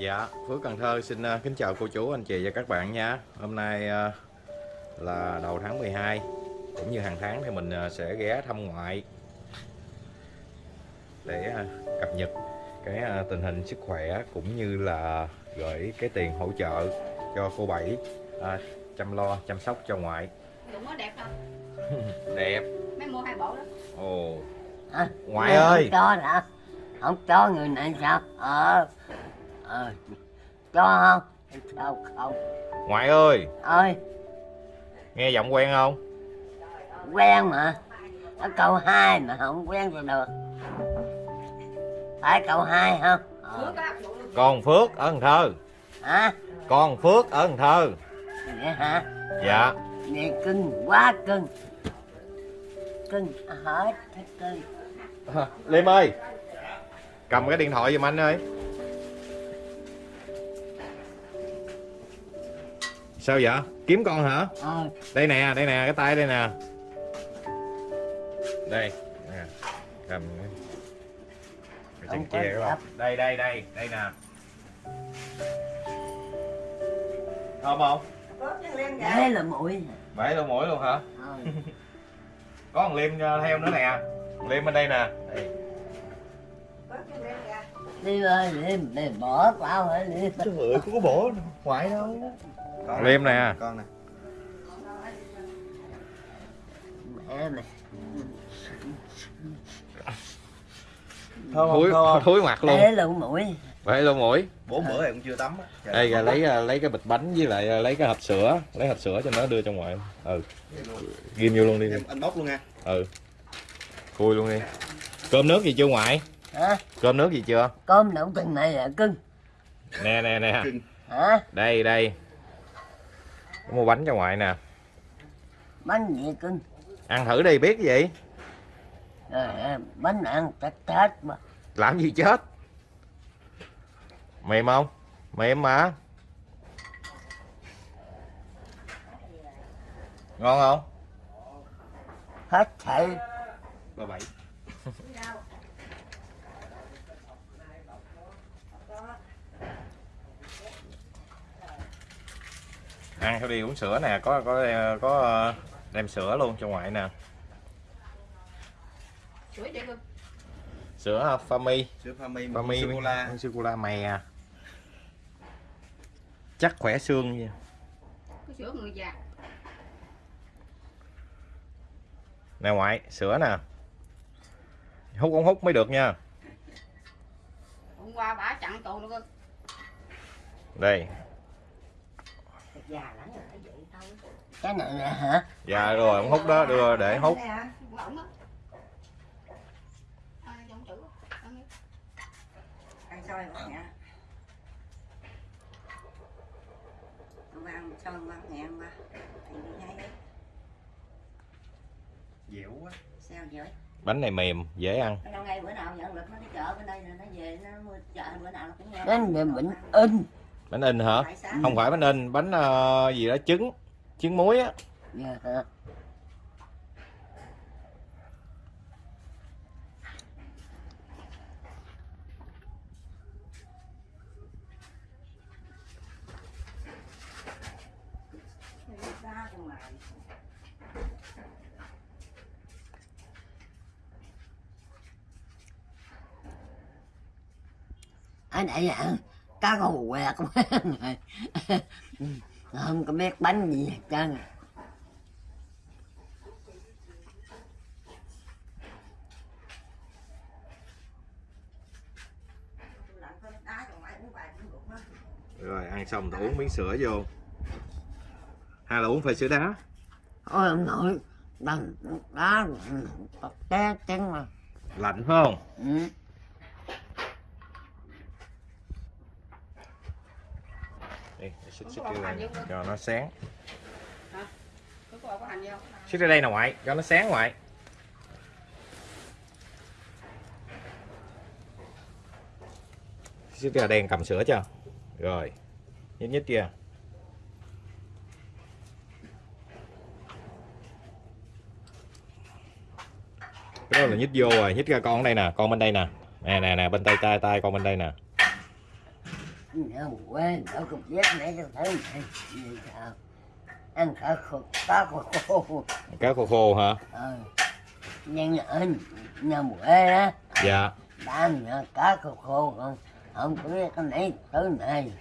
Dạ, Phước Cần Thơ xin uh, kính chào cô chú, anh chị và các bạn nha. Hôm nay uh, là đầu tháng 12 cũng như hàng tháng thì mình uh, sẽ ghé thăm ngoại để cập nhật cái tình hình sức khỏe cũng như là gửi cái tiền hỗ trợ cho cô Bảy chăm lo chăm sóc cho ngoại. Đúng nó đẹp không? Đẹp. Mấy mua hai bộ đó. Ồ. À, Ngoại ơi. Không cho hả? Không cho người này sao? Ờ. Ờ. Cho không? Sao không? Ngoại ơi, Ơi, nghe giọng quen không? quen mà. Ở câu hai mà không quen rồi được. Phải câu hai không? Ờ. Con Phước ở Cần Thơ. Hả? Con Phước ở Cần Thơ. Vậy hả? Dạ. Vậy cưng, quá cưng. Cưng, hết cưng. Liêm ơi Cầm cái điện thoại giùm anh ơi Sao vậy? Kiếm con hả? Ờ, Đây nè, đây nè, cái tay đây nè Đây nè. Cầm chân kia các bạn. Đây, đây, đây, đây nè Thơm không? thế là mũi. Bảy lỗ mũi luôn hả? Ờ. Có thằng Liêm theo nữa nè Liêm bên đây nè đây. Đi ơi, đi, đi bỏ tao hả đi. Trời ơi, có có bỏ ngoại đâu Con Liêm nè con nè không thúi mặt luôn. Thế là mũi. Bảy lỗ mũi. Bốn bữa em cũng chưa tắm đây là lấy à, lấy cái bịch bánh với lại à, lấy cái hộp sữa. Lấy hộp sữa cho nó đưa cho ngoại. Ừ. Ghim vô luôn đi. Em anh bóc luôn nha. Ừ. Khui luôn đi. Cơm nước gì chưa ngoại? Hả? cơm nước gì chưa? Cơm đậu từng này là cưng. nè nè nè. Cưng. Hả? đây đây mua bánh cho ngoại nè. Bánh gì cưng? ăn thử đi biết cái gì? À, bánh ăn tết tết mà. làm gì chết? Mềm không? Mềm mà. Ngon không? Hết thảy. ba bảy ăn theo đi uống sữa nè có có có ờ, đem sữa luôn cho ngoại nè. Sữa chưa cưng? sữa Fami sữa pha mi Fami sô cô la. sô cô la mè chắc khỏe xương nha. Cái sữa người già. nè ngoại sữa nè. Hút không hút mới được nha. Hôm qua bả chặn tù nữa cưng. đây Cái này nè hả? dạ rồi không hút đó đưa để hút á. Ăn đi. ăn xôi bác nhẹ ăn xôi bác nhẹ mà anh đi ngay đấy dẻo quá sao vậy bánh này mềm dễ ăn bữa nào nhận lực nó đi chợ bên đây rồi nó về nó mua chợ bữa nào nó cũng nghe Bánh này bệnh in. Bánh in hả? Không phải bánh in bánh ờ, gì đó trứng trứng muối á. Dạ ngoài Anh ấy hả? Cá quá rồi. Không có biết bánh gì hết trơn. rồi ăn xong thì uống miếng sữa vô hay là uống phải sữa đá Ôi ông nội. Đằng đá té chân mà. lạnh phải không Ừ. đi để xích xích đây cho nó sáng. Xích ra đây nè ngoại cho nó sáng ngoại. Xích ra đen cầm sữa cho rồi nhích nhích kia. Cái đó là nhích vô rồi nhích ra con ở đây nè con bên đây nè. Nè nè nè bên tay tay tay con bên đây nè nhà quê nó cũng biết mấy cái thứ này như sao? Ăn cả khô cá khô khô cá khô khô hả? Ờ. Nhưng ở nhà quê á dạ. đã nhà cá khô khô không không có biết cái mấy thứ này.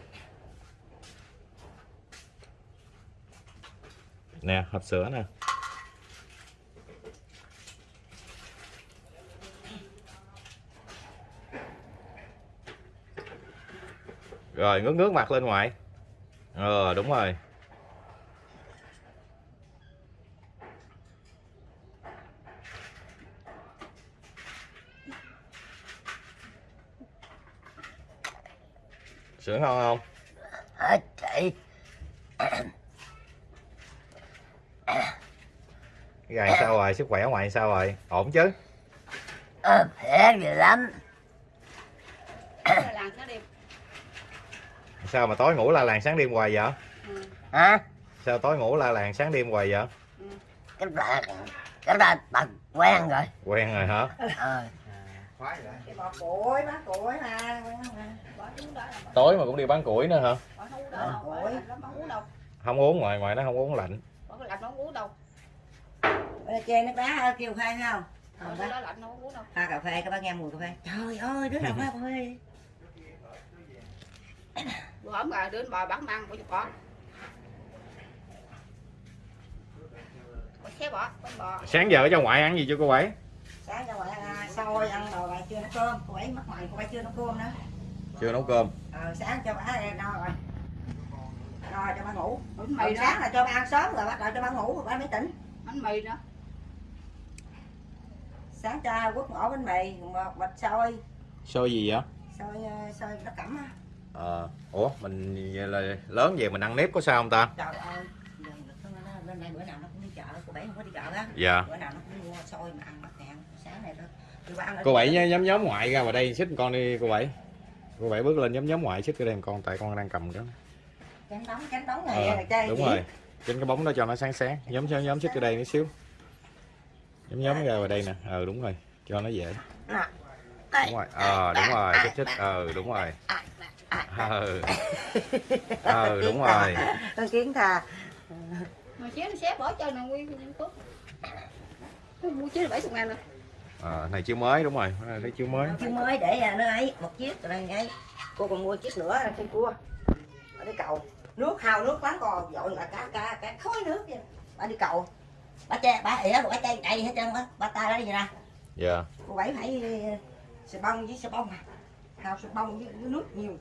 Nè hộp sữa nè rồi ngước ngước mặt lên ngoại ờ đúng rồi. Sữa ngon không? Hết chị. Cái gài sao rồi? Sức khỏe ngoại sao rồi? Ổn chứ? Ờ khỏe gì lắm Cái làng nó đi sao mà tối ngủ la làng sáng đêm hoài vậy? Ừ. hả? Sao tối ngủ la làng sáng đêm hoài vậy? Cái là cái là bằng quen rồi. Quen rồi hả? Ờ tối mà cũng đi bán củi nữa hả? Không uống đâu. Không uống ngoài ngoài nó không uống lạnh. Bỏ cái lạnh nó không uống đâu chê nước đá kêu khai thấy không? Bỏ Không cái bác đó lạnh nó không uống đâu. Pha cà phê các bác nghe mùi cà phê. Trời ơi đứa nào pha cà phê bữa hổm gà đến bò. Bỏ xé bỏ con bò. Sáng giờ cho ngoại ăn gì cho cô bảy sáng cho ngoại ăn xôi ăn đồ bà chưa nấu cơm. Cô ấy mất mày cô ấy chưa nấu cơm nữa chưa nấu cơm. Ờ, sáng cho bà no rồi. Rồi cho bà ngủ. Bánh mì đó. sáng là cho bà ăn sớm rồi bắt đầu cho bà ngủ rồi bà mới tỉnh. Bánh mì nữa sáng cho quất ngõ bánh mì một bịch xôi. Xôi gì vậy? Xôi ờ, xôi đất cẩm á ờ ủa mình vậy là lớn về mình ăn nếp có sao không ta? Trời ơi giờ nó- nó- lên đây bữa nào nó cũng đi chợ cô bảy không có đi chợ á. Dạ. Bữa nào nó cũng mua xôi mà ăn bắt ngàn sáng này đó đi qua ăn ở cô bảy nhá- nhóm nhóm ngoại ra vào đây xích con đi cô bảy. Cô bảy bước lên nhóm nhóm ngoại xích cái đây con tại con đang cầm đó. Chén đóng chén đóng này ờ, là chơi đúng gì? rồi. Trên cái bóng đó cho nó sáng sáng. Nhóm nhóm nhóm xích cái đây một xíu. Nhóm nhóm ra vào đây nè. Ờ đúng rồi. Cho nó dễ. Đúng rồi. Ờ đúng rồi. Xích xích. Ờ đúng rồi ờ ờ đúng rồi. Con kiến thà. Mà chế nó xé bỏ chơi nè nguyên Tôi mua chế là bảy chục ngàn rồi. Ờ này chiếu mới đúng rồi. Này thấy chiếu mới. Chiếc mới để à, nó ấy một chiếc rồi ngay cô còn mua chiếc nữa là con cua. Ở đi cầu. Nước hào nước quán còn dội là cá cá cá khói nước vậy. Bà đi cầu. Bà che bà ỉa bà chay chay hết trơn á. Bà tay đó gì nè. Dạ. Cô bảy phải ờ, xà bông với xà bông à. Hào xà bông với nước nhiều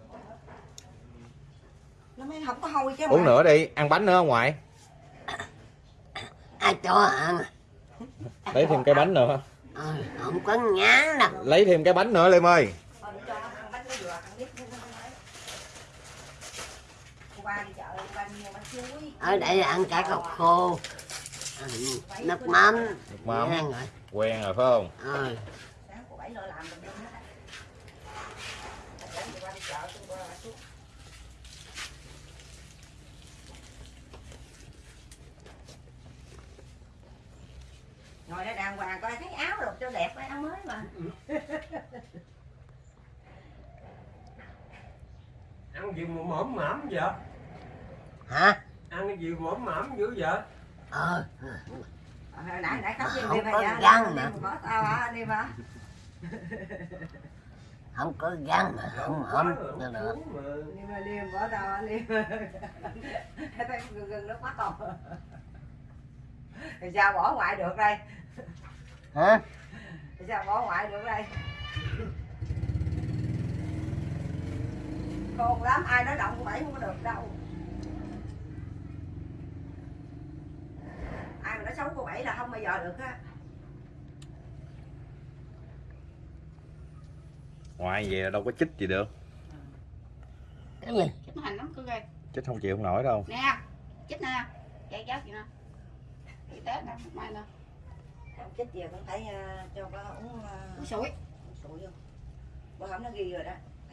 nó mới không có hôi chứ uống nữa đi ăn bánh nữa không ngoại? Ai cho ăn. Lấy thêm cái bánh nữa. Ờ không có ngán đâu. Lấy thêm cái bánh nữa Liêm ơi. Thôi để cho nó ăn bánh dừa, ăn biết nó không ấy. Cô ba đi chợ, cô ba đi mua bánh chuối. ở đây ăn cả cọc khô. Ừ, nước mắm. Nước mắm. Quen rồi. Quen rồi phải không? Ờ. Sáng cô bảy lo làm tùm lum hết á. Sáng cô ba đi chợ, cô ba xuống. Ngồi đây đàng hoàng coi thấy áo rồi cho đẹp áo mới mà. ăn gì mà mõm mõm vậy? Hả? Ăn cái gì mõm mõm dữ vậy? Ờ. Ờ, nãy nãy khóc với Không đi mà đi mà. mà có tao hả đi mà. không có gan mà không hổm nữa được mà. Đi mà đi mà bỏ tao đi thấy gần gần nó quá còn thì sao bỏ ngoại được đây? Hả? Thì sao bỏ ngoại được đây? Khôn lắm ai nói động của bảy không có được đâu. Ai mà nói xấu cô bảy là không bao giờ được á. Ngoại là đâu có chích gì được. Cái gì chết nó hành lắm cứ ghê. Chích không chịu không nổi đâu. Nè chết nè. Chạy giáo chị nè y tế nè mai nè. Không chết gì cũng phải ờ, cho bà uống uh, uống sủi. sủi vô. Bữa hổm nó ghi rồi đó.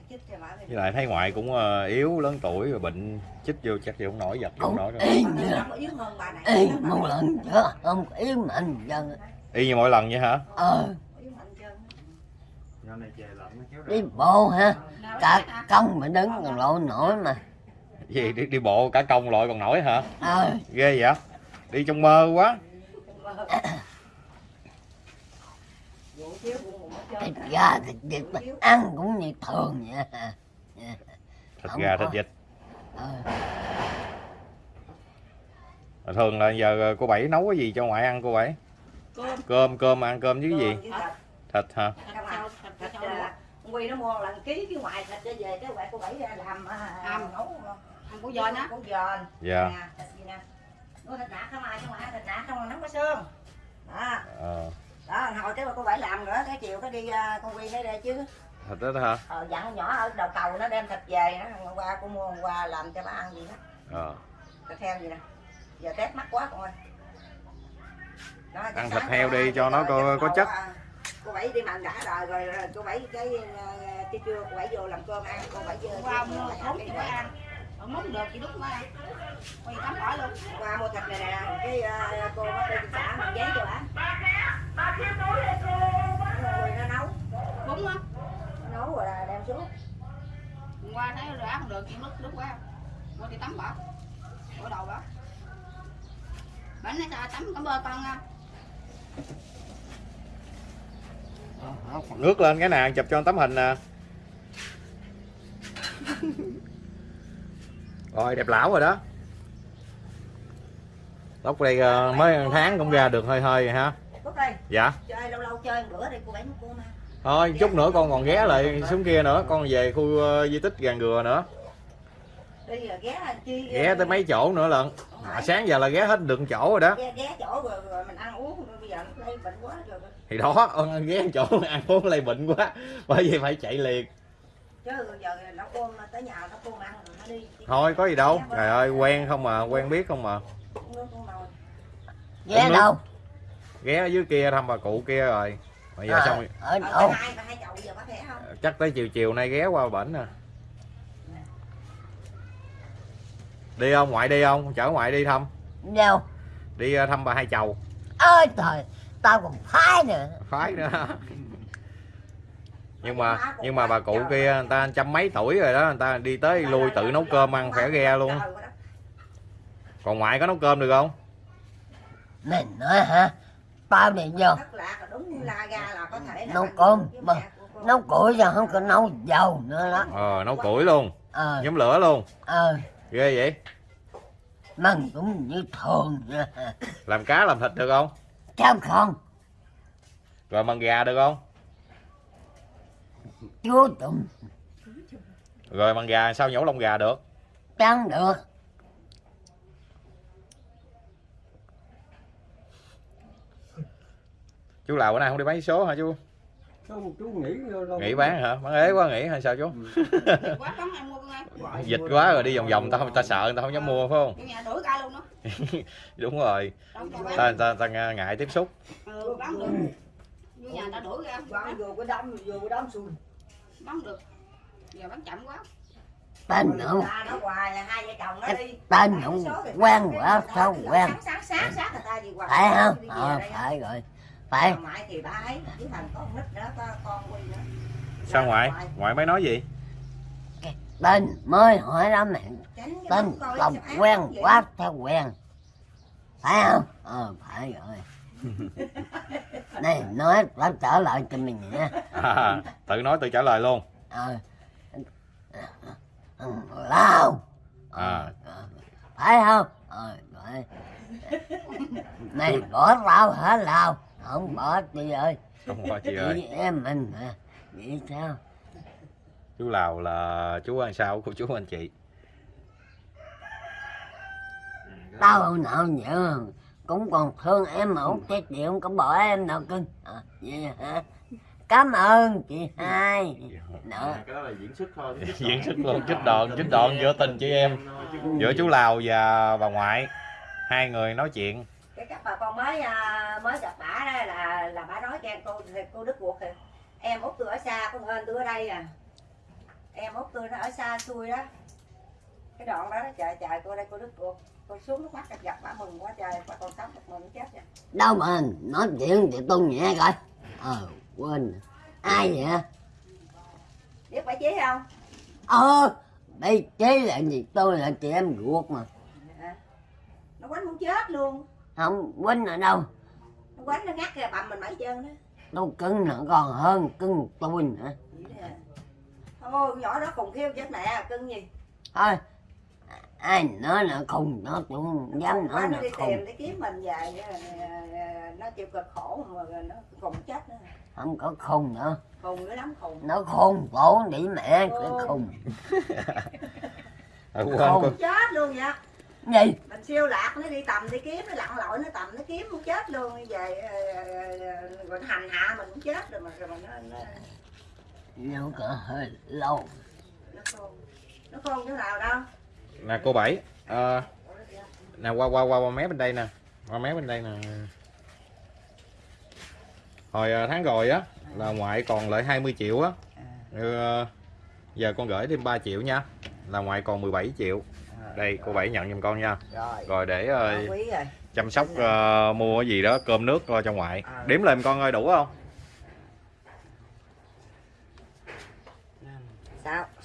Chích cho bà với lại thấy ngoại cũng ờ, yếu lớn tuổi rồi bệnh chích vô chắc chịu không nổi giật không cũng nổi đâu y như nó có yếu hơn bà này. Y một lần chứ không có yếu mạnh dân. Y như mỗi lần vậy hả? Ờ. Chân đi bộ hả? Cả công mà đứng còn lộ nổi mà. Gì đi, đi bộ cả công loại còn nổi hả? Ờ. Ghê vậy đi trong mơ quá. Thịt gà thịt vịt mà ăn cũng như thường vậy. Thịt Không gà có. thịt vịt. Mà thường là giờ cô bảy nấu cái gì cho ngoại ăn cô bảy? Cơm. cơm cơm ăn cơm với cái gì? Thịt. thịt. Hả? À, à, Quy nó mua lần ký cái ngoài thịt cho về cái quẹt cô bảy ra làm à, Hầm. nấu Ăn của giòn á. của giòn dạ. Nè thịt gì nè nuôi thịt nạc không ai không ai thịt nạc không nóng có xương đó. Ờ. Đó hồi cái mà cô bảy làm nữa cái chiều cái đi à, con Quy nó đây chứ. Thịt đó hả? Ờ, dặn nhỏ ở đầu cầu nó đem thịt về nó hôm qua cô mua hôm qua làm cho bà ăn gì đó. Ờ. Thịt heo gì nè? Giờ test mắc quá con ơi. Đó, Ăn thịt heo đi cho nó có- có chất. à, cô bảy đi mặn đã rồi rồi, rồi cô bảy cái à, cái trưa cô bảy vô làm cơm ăn cô bảy vô mua bảy khốn ăn này. Ở món được thì đúng ăn. Quay tắm bỏ luôn. qua mua thịt này nè cái à, cô bắt đi xã mình giấy cho bà rồi nó nấu Đúng á. nấu rồi là đem xuống Hôm qua thấy rồi ăn không được chuyện lúc lúc quá. Qua đi tắm bỏ. Bỏ đầu bỏ. Bánh nó sao tắm cảm ơn con nha. nước lên cái nè chụp cho tấm hình nè rồi đẹp lão rồi đó. Tóc đây ờ, mới một tháng cũng ra được hơi hơi rồi ha đây. Dạ. Chơi lâu lâu chơi bữa đi cô mua cô mà thôi chút nữa con còn ghé lại xuống kia nữa. Con về khu ờ, di tích gàn gừa nữa. Đi ghé chi ghé tới mấy chỗ nữa lận. À, sáng giờ là ghé hết được chỗ rồi đó. Ghé, ghé chỗ rồi, rồi mình ăn uống bây giờ nó lây bệnh quá rồi. Thì đó ờ, ghé chỗ ăn uống lây bệnh quá. Bởi vì phải chạy liền. Chứ giờ cơm tới nhà ăn nó đi thôi có gì đâu. Trời ơi quen không mà quen biết không mà. Ghé đâu? Ghé ở dưới kia thăm bà cụ kia rồi. Bây giờ Ờ, xong ở đâu? Chắc tới chiều chiều nay ghé qua bển nè đi không? Ngoại đi không? Chở ngoại đi thăm. Đâu? Đi ờ, thăm bà hai chầu. Ơi trời tao còn phái nữa. Phái nữa nhưng mà nhưng mà bà cụ kia người ta trăm mấy tuổi rồi đó người ta đi tới lui tự nấu cơm ăn khỏe ghe luôn. Còn ngoại có nấu cơm được không? Mày nói hả? Tao đi vô. Nấu cơm, mà- nấu củi giờ không có nấu dầu nữa đó. Ờ nấu củi luôn. Ờ. Nhóm lửa luôn. Ờ. Ghê vậy. Mần cũng như thường làm cá làm thịt được không? Chăm không. Rồi mần gà được không chúa tụng rồi mần gà sao nhổ lông gà được? Chẳng được. Chú lào bữa nay không đi bán số hả chú? Không, chú nghĩ vô đâu. nghỉ bán hả? Bán ế quá nghỉ hay sao chú? Dịch quá ơi. dịch quá rồi đi vòng vòng ta không ta sợ người ta không dám mua phải không? Vô nhà đuổi ca luôn đó. đúng rồi. Ta ta, ta ngại tiếp xúc. Ừ, bán được. Vô nhà ta đuổi ra. Vô cái đống vô cái đống xùi Bán được. Giờ bán chậm quá. tên không ta nó hoài là hai vợ chồng nó đi. tên không quen quá sao quen? sáng sáng sáng sáng người ta gì hoài. Phải không? Ờ phải rồi. Phải. Còn ngoại thì ba ấy chứ thành có con nít nữa có con quy nữa sao ngoại? ngoại. Mới nói gì? Tên mới hỏi đó mẹ Tránh cái tên lòng quen quá theo quen? Phải không? Ờ phải rồi này nói tao trở lại cho mình nha à, tự nói tự trả lời luôn. Ờ. Ừ, lao à. Ờ, phải không? Ờ phải. Này bỏ tao hả lao không bỏ chị ơi. Không có chị chị ơi. em mình hả vậy sao? Chú lào là chú ăn sao? Của chú anh chị. Tao hồi nào nhớ cũng còn thương em mà út cái chị không có bỏ em đâu cưng. À, vậy hả? Cảm ơn chị hai. Nữa cái đó là diễn xuất thôi diễn xuất luôn chích đòn chích đòn giữa tình chị em giữa chú lào và bà ngoại. Hai người nói chuyện. Cái các bà con mới à, mới gặp bả đó là là bả nói cho em cô cô đức ruột thì em út tôi ở xa con ơn tôi ở đây à. Em út tôi nó ở xa xui đó cái đoạn đó, đó trời trời cô đây cô đức ruột cô xuống nước mắt gặp bả mừng quá trời bà con sống một mừng chết rồi đâu mà nói chuyện thì tôi nhẹ coi. Ờ quên. Ai vậy? Biết bà chí không? Ờ đây chế là gì? Tôi là chị em ruột mà. Nó quánh muốn chết luôn. Không quýnh ở đâu? Nó quánh nó ngắt ra bầm mình mãi trơn đó tôi cưng nó còn hơn cưng tôi nữa. Vậy thôi nhỏ đó khùng khiêu chết mẹ cưng gì? Thôi ai nói là khùng nó không dám Khùng nói là nó đi khùng. kiếm mình về nó chịu cực khổ mà nó khùng chết nữa. Không có khùng nữa. Khùng dữ lắm khùng. Nó khùng tổ để mẹ cái khùng. Không. cô chết luôn vậy. Gì? Mình siêu lạc nó đi tầm đi kiếm nó lặn lội nó tầm nó kiếm cũng chết luôn. Về ờ, ờ, rồi nó hành hạ mình cũng chết rồi mà rồi mà nó nó nó hơi lâu. Nó khôn. Nó khôn chỗ nào đâu nè cô bảy. Ờ, nè qua qua qua qua mé bên đây nè. Qua mé bên đây nè. Hồi ờ, tháng rồi á là ngoại còn lại 20 triệu á. Ờ, giờ con gửi thêm 3 triệu nha. Là ngoại còn 17 triệu. Đây cô bảy nhận giùm con nha. Rồi. Rồi để chăm sóc ờ, mua cái gì đó cơm nước cho ngoại. Đếm lên con ơi đủ không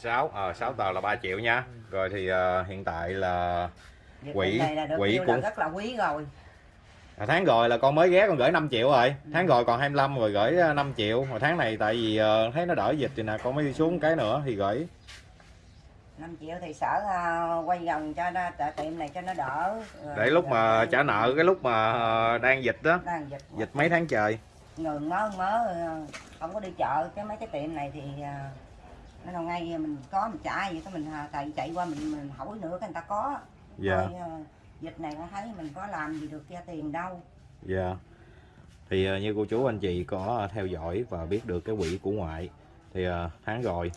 sao sáu ờ sáu tờ là 3 triệu nha. Rồi thì ờ, hiện tại là nhiêu của- là rất là quý rồi. À, tháng rồi là con mới ghé con gửi 5 triệu rồi. Tháng rồi còn 25 rồi gửi ờ, 5 triệu. Mà tháng này tại vì ờ, thấy nó đỡ dịch thì nè con mới đi xuống cái nữa thì gửi. 5 triệu thì sở à, quay gần cho nó tại tiệm này cho nó đỡ Rồi để lúc mà trả nợ cái lúc mà ờ, đang dịch đó. Đang dịch. Dịch mấy tháng trời. Ngừng mớ mớ ờ, không có đi chợ cái mấy cái tiệm này thì à, nó nào ngay mình có mình trả gì cái mình à, chạy chạy qua mình, mình hỏi nữa cái người ta có. Dạ. Thôi, ờ, dịch này con thấy mình có làm gì được ra tiền đâu. Dạ. Thì ờ, như cô chú anh chị có theo dõi và biết được cái quỹ của ngoại thì tháng rồi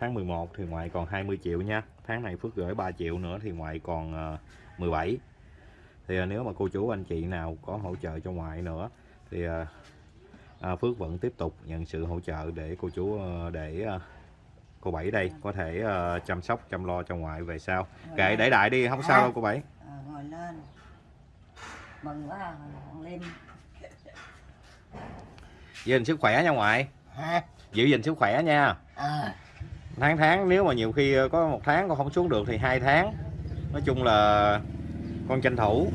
tháng 11 thì ngoại còn 20 triệu nha. Tháng này Phước gửi 3 triệu nữa thì ngoại còn ờ, 17 thì nếu mà cô chú anh chị nào có hỗ trợ cho ngoại nữa thì à, Phước vẫn tiếp tục nhận sự hỗ trợ để cô chú để cô Bảy đây có thể ờ, chăm sóc chăm lo cho ngoại về sau. Ngồi kệ lên. để đại đi không sao đâu cô Bảy. Ờ, ngồi lên. Mừng quá à, thằng giữ gìn sức khỏe nha ngoại. Hả? Giữ gìn sức khỏe nha. Ờ. Tháng tháng nếu mà nhiều khi có một tháng con không xuống được thì hai tháng. Nói chung là con tranh thủ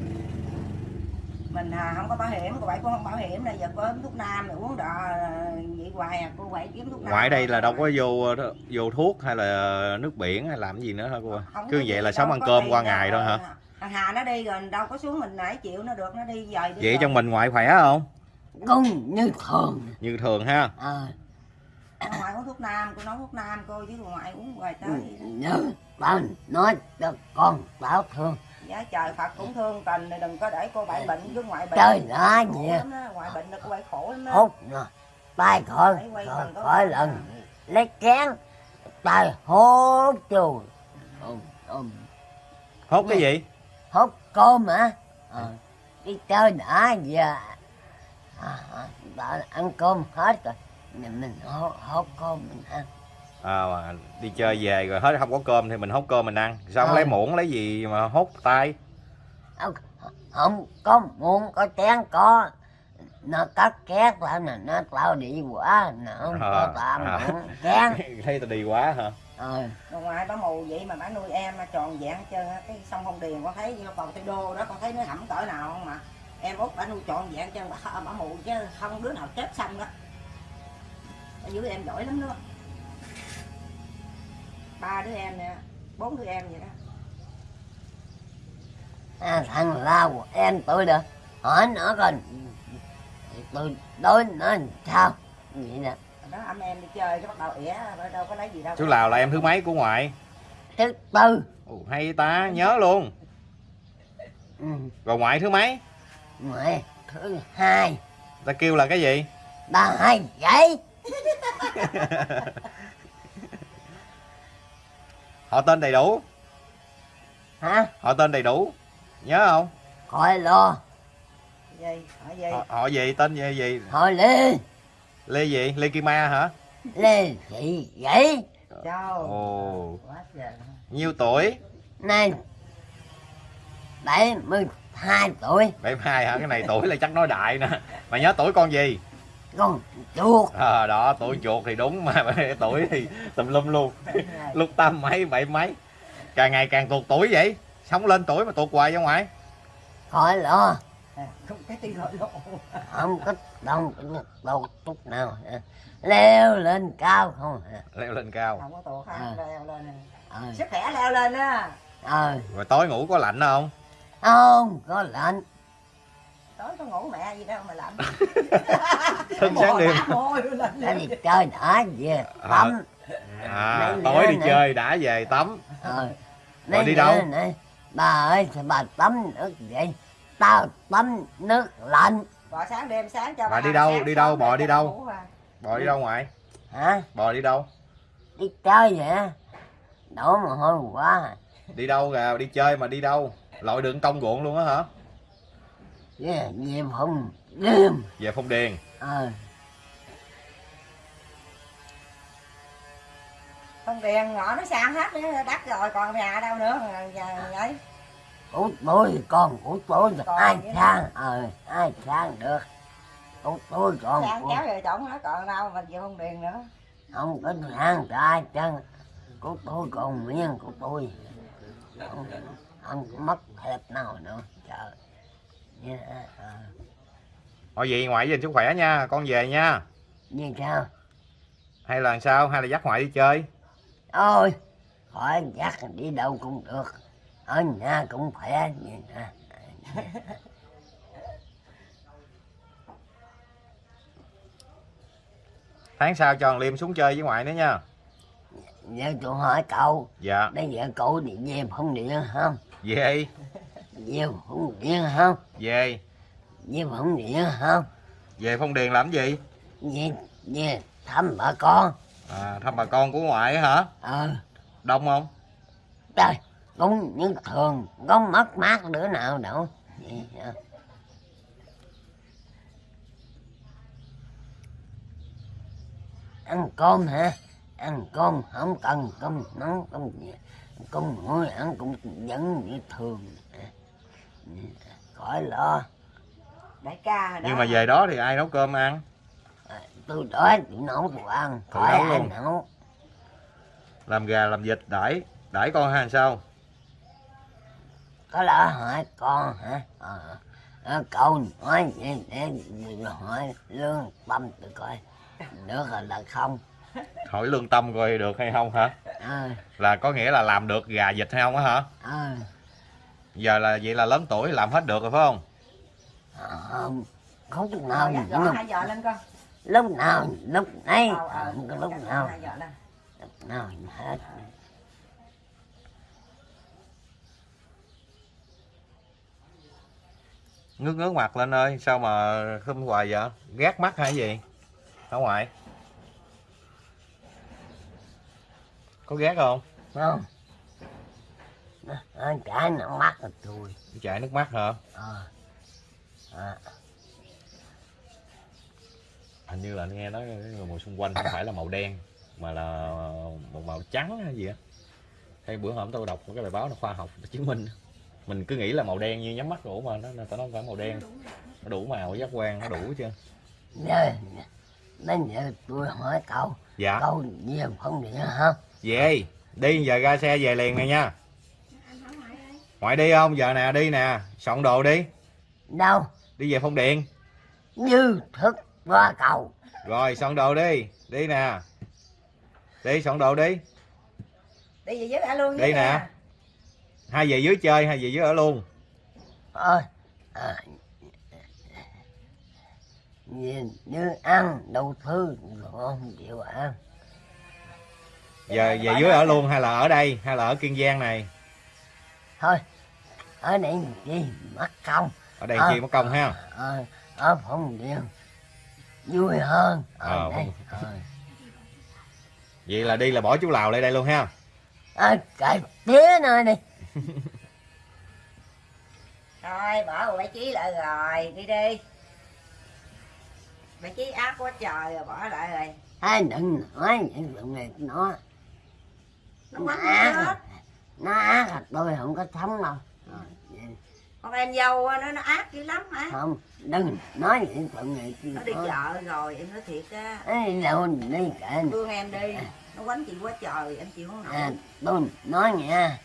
mình à, không có bảo hiểm cô bảy cũng không bảo hiểm này giờ có uống thuốc nam rồi uống đọ à, vậy hoài à cô bảy kiếm thuốc nam ngoại đây là đâu có vô vô thuốc hay là nước biển hay làm cái gì nữa hả cô? Không cứ vậy là sống ăn cơm qua ngày thôi hả? thằng Hà nó đi rồi đâu có xuống mình nãy chịu nó được nó đi dời đi vậy rồi. trong mình ngoại khỏe không? Con như thường. Như thường ha. Ờ. Ông ngoại uống thuốc nam cô nói thuốc nam cô chứ còn ngoại uống hoài tới nhớ tao nói cho con tao thương giá trời Phật cũng thương tình này đừng có để cô bảy bệnh chứ ngoại bệnh. Trời khổ gì ngoại bệnh là cô bảy khổ lắm đó hút nè tay khỏi Phải quay khỏi khỏi con lần. À. lấy kén tay hút chù ôm ôm hốt cái gì? Hút cơm hả? Ờ đi chơi đã giờ. À, à, đã ăn cơm hết rồi. Mình mình hút, hút cơm mình ăn à, mà đi chơi về rồi hết không có cơm thì mình hốt cơm mình ăn. Sao không Ờ. lấy muỗng lấy gì mà hốt tay? Không, không có muỗng có chén có nó cắt két lại nè nó tao đi quá nó không có À, tao à. muỗng chén. Thấy tao đi quá hả? Ờ. Rồi ngoại bà mù vậy mà bà nuôi em tròn dạng hết trơn á. cái sông không điền con thấy như cầu tây đô đó con thấy nó hẩm cỡ nào không mà. Em út bà nuôi tròn dạng chân bà, bà mù chứ không đứa nào chết xong đó. Bà giữ em giỏi lắm đó ba đứa em nè bốn đứa em vậy đó. À, thằng lao em tôi được hỏi nó coi tôi đối nó sao? Vậy nè. Đó anh em đi chơi cái bắt đầu ỉa đâu có lấy gì đâu. Chú lào là em thứ mấy của ngoại? Thứ tư. Ồ, hay ta nhớ luôn. Ừ, rồi ngoại thứ mấy? Mẹ thứ hai. Ta kêu là cái gì? Ba hai vậy họ tên đầy đủ. Hả? Họ tên đầy đủ. Nhớ không? Khỏi lo. Gì? Hỏi gì? Họ, họ gì? Tên gì gì? Hỏi lê. Lê gì? Lê kim ma hả? Lê thị vậy chào. Ồ. Quá trời nhiêu tuổi? Này. Bảy mươi hai tuổi. Bảy hai hả? Cái này tuổi là chắc nói đại nè. Mà nhớ tuổi con gì con chuột. À, đó tuổi chuột thì đúng mà tuổi thì tùm lum luôn. Lúc tám mấy bảy mấy. Càng ngày càng tuột tuổi vậy. Sống lên tuổi mà tuột hoài ra ngoài. Khỏi lo. Không cái tí rồi lộ không có đâu đâu chút nào. Leo lên cao không? Leo lên cao. Không có tuột À. ha leo lên ờ sức khỏe leo lên á. Ờ rồi tối ngủ có lạnh không? Không có lạnh tối có ngủ mẹ gì đâu mà lạnh thức sáng đêm. Đi chơi đã về tắm. À Mấy tối đi này. chơi đã về tắm. Ờ. Rồi đi đâu? này bà ơi bà tắm nước vậy? Tao tắm nước lạnh. Bò sáng đêm sáng cho Bà ba đi đâu? Đi đâu? Bò để đi đâu? à. bò đi đâu ngoài? Hả? Bò đi đâu? Đi chơi vậy đổ mồ hôi quá đi đâu kìa đi chơi mà đi đâu? Lội đường công ruộng luôn á hả về về phòng đêm về phong điền. Ờ. Không tiền ngõ nó sang hết nữa đất rồi còn nhà đâu nữa nhà vậy của tôi con của tôi ai sang? Ờ ai sang được? Của tôi còn sang kéo về chổng nó còn đâu mình về không điền nữa. Không có sang cho ai chân của tôi còn nguyên của tôi. Không, không có mất thẹp nào nữa trời thôi vậy ngoại với sức khỏe nha con về nha. Như sao? Hay là sao? Hay là dắt ngoại đi chơi? Ôi khỏi dắt đi đâu cũng được. Ở nhà cũng khỏe như nè. Tháng sau cho thằng liêm xuống chơi với ngoại nữa nha. Giờ tôi hỏi cậu dạ. bây giờ cậu đi về phong điện không? Về về phong điện không? Về. Về phong điện không? Về phong điền làm gì? Về về thăm bà con. À, thăm bà con của ngoại hả? Ờ. Đông không? Trời cũng như thường có mất mát đứa nào đâu. Ăn cơm hả? Ăn cơm không cần cơm nóng cơm gì. Cơm nguội ăn cũng vẫn như thường khỏi lo. Đại ca đó nhưng mà về đó thì ai nấu cơm ăn? Tôi đói tôi nấu tôi ăn. Tự khỏi nấu ai luôn. nấu? Làm gà làm vịt đãi. Đãi con hay sao? Có lỡ hỏi con hả? Ờ. Ờ, cậu nói vậy để hỏi lương tâm tôi coi. Được rồi là không. Hỏi lương tâm coi được hay không hả? Ờ. Là có nghĩa là làm được gà vịt hay không á hả? Ờ giờ là vậy là lớn tuổi làm hết được rồi phải không? Không không lúc Ờ, nào dắt giỏ lúc, hai giờ lên con lúc nào lúc này Ờ, ờ, không dắt lúc nào. hai giờ lên. Lúc nào hết. Ngước ngước mặt lên ơi sao mà khum hoài vậy? Ghét mắt hay gì? Ở ngoài. Có ghét không? Không nó nó chảy nó mắt rồi tôi. Chảy nước mắt hả? Ờ. À, hình như là anh nghe nói người màu xung quanh không phải là màu đen mà là một màu trắng hay gì á. Hay bữa hôm tôi đọc một cái bài báo là khoa học chứng minh. Mình cứ nghĩ là màu đen như nhắm mắt đủ mà nó nó không phải màu đen. Nó đủ màu giác quan nó đủ chưa bây giờ tôi hỏi cậu. Dạ. Cậu về không điện không về đi giờ ra xe về liền này nha ngoại đi không? Giờ nè đi nè. Soạn đồ đi. Đâu? Đi về phong điện như thức qua cầu. Rồi soạn đồ đi. Đi nè. Đi soạn đồ đi. Đi về với đã luôn Đi nè. hai về dưới chơi hai về dưới ở luôn. Ơi à, nhìn như ăn thứ rồi không chịu ăn. Giờ về dưới ở luôn hay là ở đây hay là ở kiên giang này thôi ở đây chi mất công. Ở đây À. chi mất công ha. ở, ở phòng điện. Vui hơn. Ở Ờ, đây ờ. vậy là đi là bỏ chú lào lại đây luôn ha. Ở cái tía nơi đi. Thôi bỏ bảy chí lại rồi đi đi. Bảy chí ác quá trời rồi bỏ lại rồi. Ai đừng nói những chuyện này nó nó ác hết. à. Nó ác à tôi không có sống đâu. Vậy. con em dâu á, nó nó ác dữ lắm hả? Không đừng nói những chuyện này chi nó đi thôi. chợ rồi em nói thiệt á. Ấy đâu đi kệ thương em đi nó quánh chị quá trời em chịu không nổi. À, tôi nói nha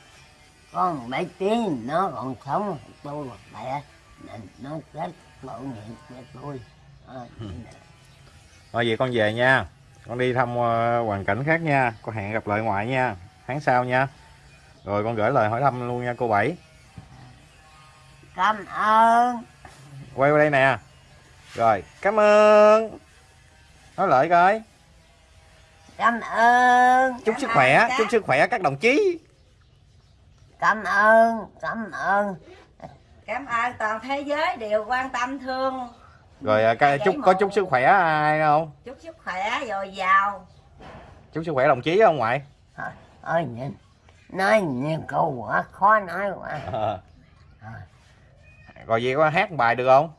con bảy tiếng nó còn sống tôi mẹ nên nó rất tội nghiệp cho tôi. À, thôi vậy con về nha. Con đi thăm ờ, hoàn cảnh khác nha. Con hẹn gặp lại ngoại nha. Tháng sau nha rồi con gửi lời hỏi thăm luôn nha cô bảy. Cảm ơn. Quay qua đây nè. Rồi cảm ơn. Nói lại coi. Cảm ơn. Chúc Cảm sức ơn khỏe các- chúc sức khỏe các đồng chí. Cảm ơn cảm ơn. Cảm ơn toàn thế giới đều quan tâm thương. Rồi à, Dạ, chúc có chúc sức khỏe ai không? Chúc sức khỏe dồi dào. Chúc sức khỏe đồng chí không ngoại ơi nhìn nói nhiều câu quá khó nói quá Ờ. rồi vậy có hát một bài được không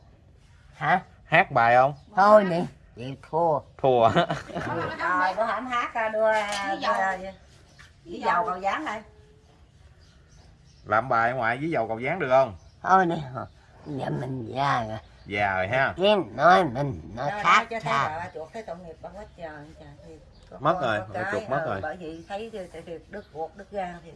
hả hát bài không thôi đi chịu thua thua rồi bữa hổm hát ra đưa Với dầu. cầu dán đây làm bài ngoại với dầu cầu dán được không thôi đi giờ mình già rồi già rồi ha kiếm nói mình nó Rồi, khác nói cho thấy xa bà chuột thấy tội nghiệp bà hết trời trời thiệt. Có Mất rồi, cái, chuột mất ờ, rồi. bởi vì thấy đứt ruột đứt gan thì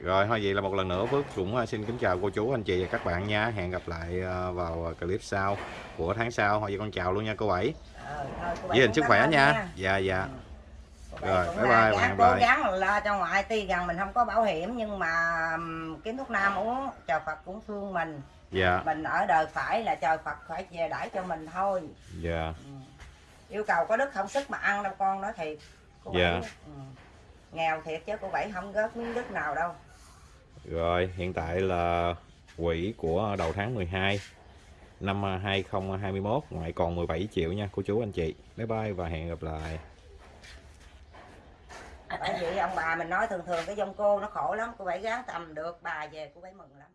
rồi thôi vậy là một lần nữa Phước cũng à, xin kính chào cô chú anh chị và các bạn nha. Hẹn gặp lại à, vào clip sau của tháng sau. Thôi vậy con chào luôn nha cô bảy. Ờ, với hình sức khỏe nha. dạ dạ. Cô Rồi, bye bye, gắng hẹn cố lại. gắng lo cho ngoại tuy rằng mình không có bảo hiểm nhưng mà kiếm thuốc nam uống trời Phật cũng thương mình. Dạ. Mình ở đời phải là trời Phật phải về đãi cho mình thôi. Dạ. Ừ. yêu cầu có đức không sức mà ăn đâu con nói thiệt cô Dạ. Bảy, ừ. nghèo thiệt chứ cô bảy không gớt miếng đức nào đâu. Rồi hiện tại là quỹ của đầu tháng 12 năm à, 2021 ngoại còn 17 triệu nha cô chú anh chị. Bye bye và hẹn gặp lại. Bởi vì ông bà mình nói thường thường cái dông cô nó khổ lắm cô bảy gắng tầm được bà về cô bảy mừng lắm